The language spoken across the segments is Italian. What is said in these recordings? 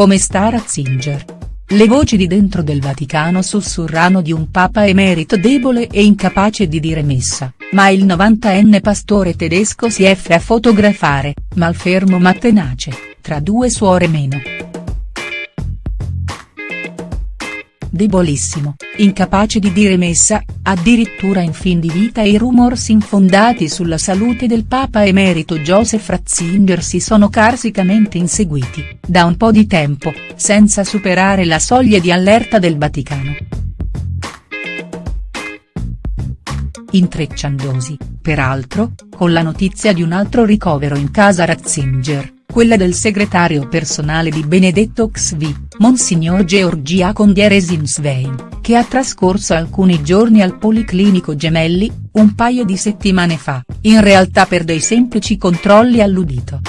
come sta Ratzinger. Le voci di dentro del Vaticano sussurrano di un papa emerito debole e incapace di dire messa, ma il 90enne pastore tedesco si offre a fotografare, malfermo ma tenace, tra due suore meno. Debolissimo, incapace di dire messa, addirittura in fin di vita i rumors infondati sulla salute del Papa emerito Joseph Ratzinger si sono carsicamente inseguiti, da un po' di tempo, senza superare la soglia di allerta del Vaticano. Intrecciandosi, peraltro, con la notizia di un altro ricovero in casa Ratzinger quella del segretario personale di Benedetto XV, Monsignor Georgia Condieresins-Svein, che ha trascorso alcuni giorni al Policlinico Gemelli, un paio di settimane fa, in realtà per dei semplici controlli all'udito.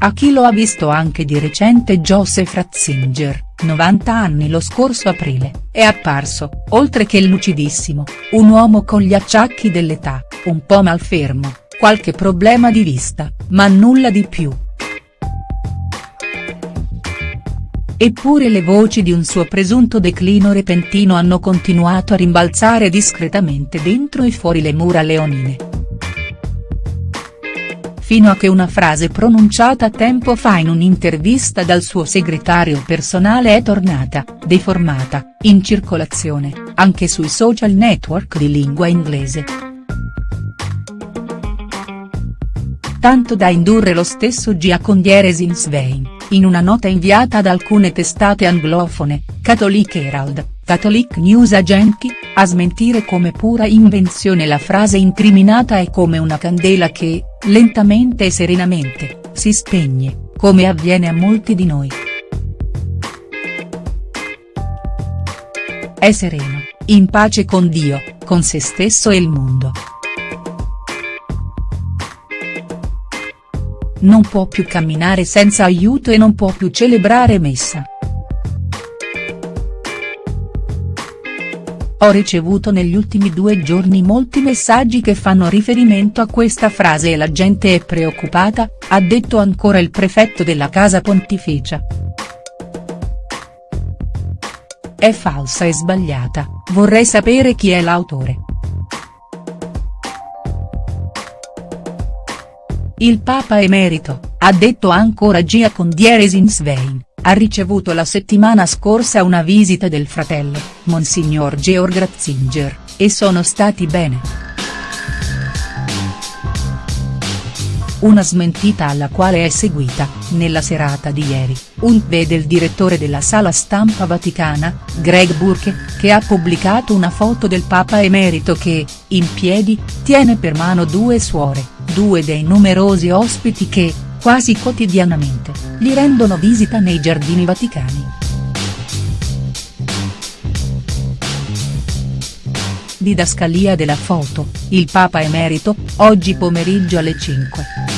A chi lo ha visto anche di recente Joseph Ratzinger, 90 anni lo scorso aprile, è apparso, oltre che lucidissimo, un uomo con gli acciacchi dell'età, un po' malfermo, qualche problema di vista, ma nulla di più. Eppure le voci di un suo presunto declino repentino hanno continuato a rimbalzare discretamente dentro e fuori le mura leonine fino a che una frase pronunciata tempo fa in un'intervista dal suo segretario personale è tornata, deformata, in circolazione, anche sui social network di lingua inglese. Tanto da indurre lo stesso Giacondiere Zinsvein, in una nota inviata ad alcune testate anglofone, Catholic Herald, Catholic News Agency, a smentire come pura invenzione la frase incriminata e come una candela che, lentamente e serenamente, si spegne, come avviene a molti di noi. È sereno, in pace con Dio, con se stesso e il mondo. Non può più camminare senza aiuto e non può più celebrare messa. Ho ricevuto negli ultimi due giorni molti messaggi che fanno riferimento a questa frase e la gente è preoccupata, ha detto ancora il prefetto della Casa Pontificia. È falsa e sbagliata, vorrei sapere chi è l'autore. Il Papa emerito, ha detto ancora Gia Condieresins-Svein, ha ricevuto la settimana scorsa una visita del fratello, Monsignor Georg Ratzinger, e sono stati bene. Una smentita alla quale è seguita, nella serata di ieri, un V del direttore della sala stampa vaticana, Greg Burke, che ha pubblicato una foto del Papa emerito che, in piedi, tiene per mano due suore, due dei numerosi ospiti che, quasi quotidianamente, gli rendono visita nei giardini vaticani. Didascalia della foto, il Papa emerito, oggi pomeriggio alle 5.